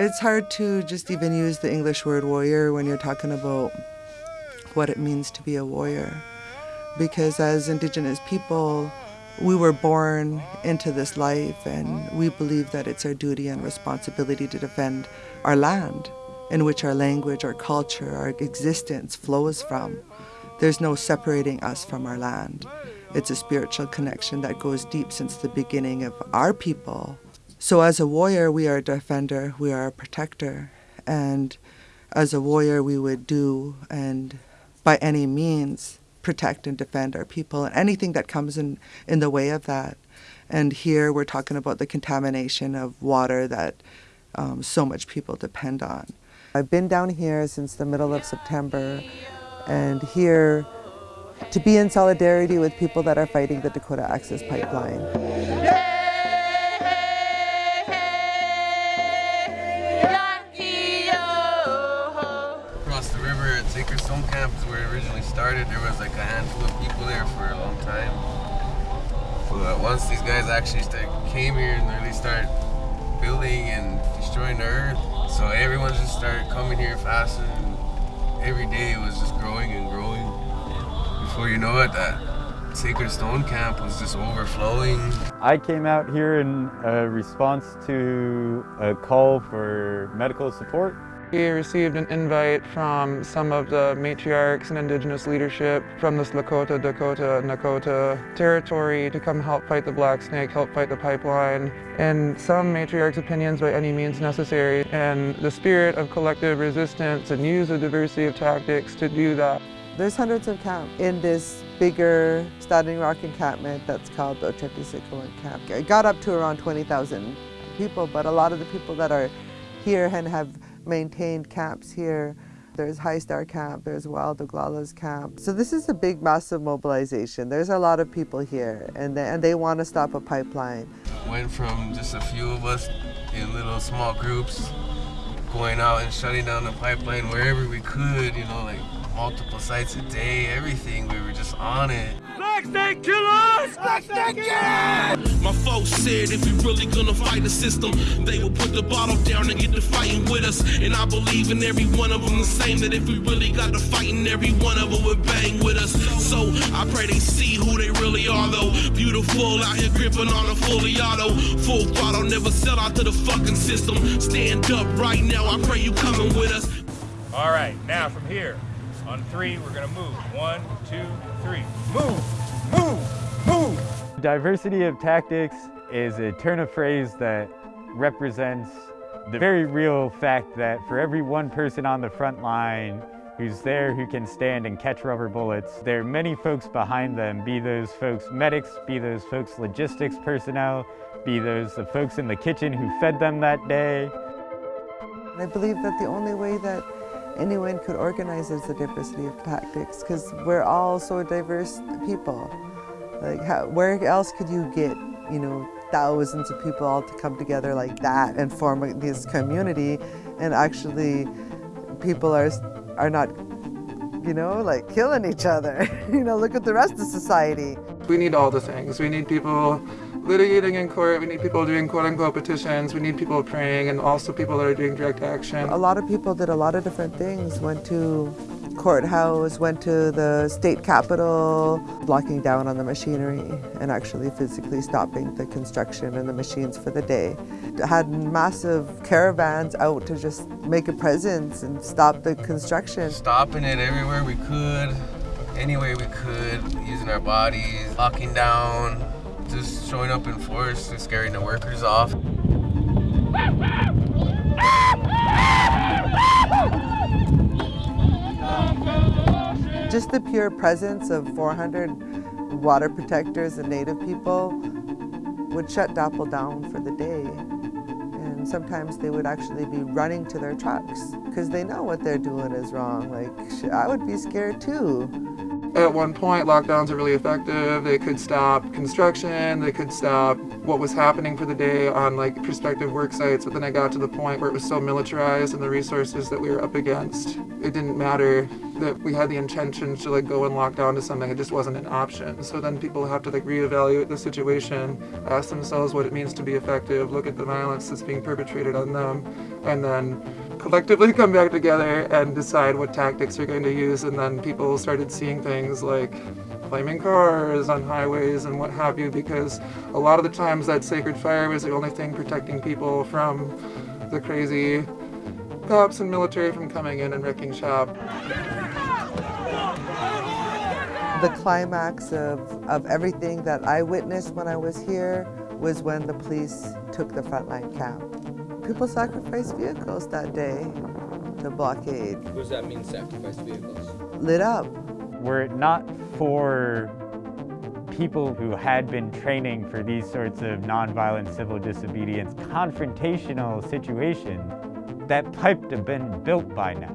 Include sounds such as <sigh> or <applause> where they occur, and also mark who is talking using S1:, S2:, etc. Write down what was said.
S1: It's hard to just even use the English word warrior when you're talking about what it means to be a warrior. Because as Indigenous people, we were born into this life and we believe that it's our duty and responsibility to defend our land in which our language, our culture, our existence flows from. There's no separating us from our land. It's a spiritual connection that goes deep since the beginning of our people. So as a warrior, we are a defender, we are a protector. And as a warrior, we would do and by any means protect and defend our people and anything that comes in, in the way of that. And here we're talking about the contamination of water that um, so much people depend on. I've been down here since the middle of September and here to be in solidarity with people that are fighting the Dakota Access Pipeline.
S2: Where it originally started. There was like a handful of people there for a long time. But once these guys actually came here and really started building and destroying the earth, so everyone just started coming here faster and every day it was just growing and growing. Before you know it, that Sacred Stone Camp was just overflowing.
S3: I came out here in a response to a call for medical support.
S4: We received an invite from some of the matriarchs and indigenous leadership from this Lakota, Dakota, Nakota territory to come help fight the Black Snake, help fight the pipeline, and some matriarchs' opinions by any means necessary, and the spirit of collective resistance and use a diversity of tactics to do that.
S1: There's hundreds of camps in this bigger Standing Rock encampment that's called the Oceti Sakowin camp. It got up to around 20,000 people, but a lot of the people that are here and have maintained camps here. There's High Star Camp, there's Wild Oglalas Camp. So this is a big, massive mobilization. There's a lot of people here, and they, and they want to stop a pipeline.
S2: Went from just a few of us in little small groups, going out and shutting down the pipeline wherever we could, you know, like multiple sites a day, everything. We were just on it.
S5: Black Snake Killers! Black Snake Killers! My folks said if we really gonna fight the system, they will put the bottle down and get to fighting with us. And I believe in every one of them the same, that if we really got to fighting, every one of them would bang with us. So I pray they see who they really are though. Beautiful out here gripping on a fully auto. Full throttle, never sell out to the fucking system. Stand up right now, I pray you coming with us.
S6: All right, now from here, on three, we're gonna move. One, two, three. Move, move, move.
S3: Diversity of tactics is a turn of phrase that represents the very real fact that for every one person on the front line who's there who can stand and catch rubber bullets, there are many folks behind them, be those folks medics, be those folks logistics personnel, be those the folks in the kitchen who fed them that day.
S1: I believe that the only way that anyone could organize is the diversity of tactics because we're all so diverse people. Like, how, where else could you get, you know, thousands of people all to come together like that and form this community and actually people are, are not, you know, like killing each other. <laughs> you know, look at the rest of society.
S4: We need all the things. We need people litigating in court, we need people doing quote-unquote petitions, we need people praying, and also people that are doing direct action.
S1: A lot of people did a lot of different things, went to courthouse, went to the state capitol, blocking down on the machinery and actually physically stopping the construction and the machines for the day. Had massive caravans out to just make a presence and stop the construction.
S2: Stopping it everywhere we could, any way we could, using our bodies, locking down, just showing up in force and scaring the workers off.
S1: Just the pure presence of 400 water protectors and native people would shut DAPL down for the day. And sometimes they would actually be running to their trucks because they know what they're doing is wrong. Like, I would be scared too.
S4: At one point, lockdowns are really effective. They could stop construction, they could stop what was happening for the day on like prospective work sites, but then I got to the point where it was so militarized and the resources that we were up against, it didn't matter that we had the intention to like go and lock down to something, it just wasn't an option. So then people have to like reevaluate the situation, ask themselves what it means to be effective, look at the violence that's being perpetrated on them, and then collectively <laughs> come back together and decide what tactics they're going to use. And then people started seeing things like flaming cars on highways and what have you, because a lot of the times that sacred fire was the only thing protecting people from the crazy cops and military from coming in and wrecking shop.
S1: The climax of, of everything that I witnessed when I was here was when the police took the frontline camp. People sacrificed vehicles that day to blockade.
S7: What does that mean, sacrificed vehicles?
S1: Lit up.
S3: Were it not for people who had been training for these sorts of nonviolent civil disobedience confrontational situations, that pipe would have been built by now.